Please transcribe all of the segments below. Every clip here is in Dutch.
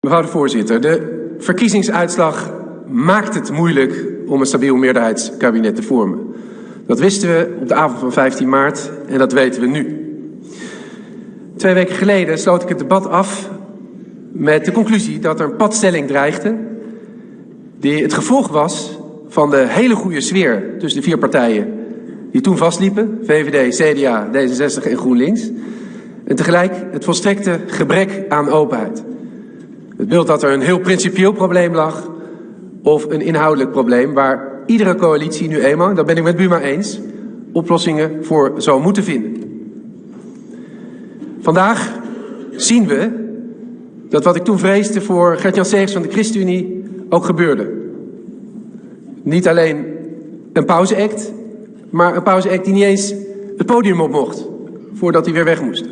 Mevrouw de voorzitter, de verkiezingsuitslag maakt het moeilijk om een stabiel meerderheidskabinet te vormen. Dat wisten we op de avond van 15 maart en dat weten we nu. Twee weken geleden sloot ik het debat af met de conclusie dat er een padstelling dreigde die het gevolg was van de hele goede sfeer tussen de vier partijen die toen vastliepen, VVD, CDA, D66 en GroenLinks, en tegelijk het volstrekte gebrek aan openheid. Het beeld dat er een heel principieel probleem lag of een inhoudelijk probleem waar iedere coalitie nu eenmaal, dat ben ik met Buma eens, oplossingen voor zou moeten vinden. Vandaag zien we dat wat ik toen vreesde voor Gert-Jan Segers van de ChristenUnie ook gebeurde. Niet alleen een pauzeact, maar een pauzeact die niet eens het podium op mocht voordat hij weer weg moest.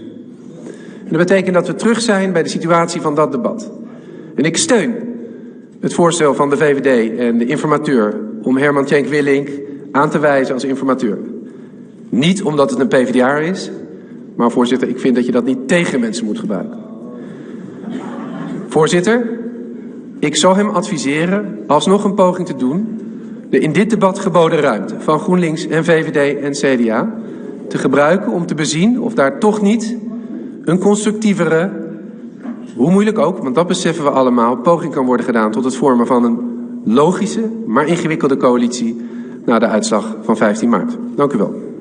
En dat betekent dat we terug zijn bij de situatie van dat debat. En ik steun het voorstel van de VVD en de informateur om Herman Tjenk Willink aan te wijzen als informateur. Niet omdat het een PvdA is, maar voorzitter, ik vind dat je dat niet tegen mensen moet gebruiken. Voorzitter, ik zou hem adviseren alsnog een poging te doen de in dit debat geboden ruimte van GroenLinks en VVD en CDA te gebruiken om te bezien of daar toch niet een constructievere, hoe moeilijk ook, want dat beseffen we allemaal, poging kan worden gedaan tot het vormen van een logische, maar ingewikkelde coalitie na de uitslag van 15 maart. Dank u wel.